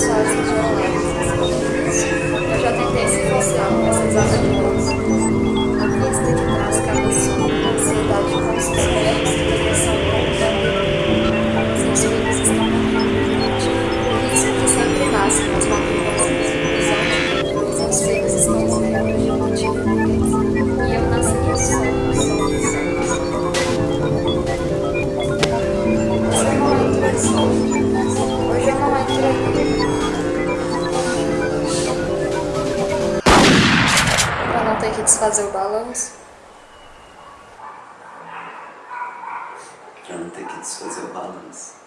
Saat. que desfazer o balanço? Pra não ter que desfazer o balanço.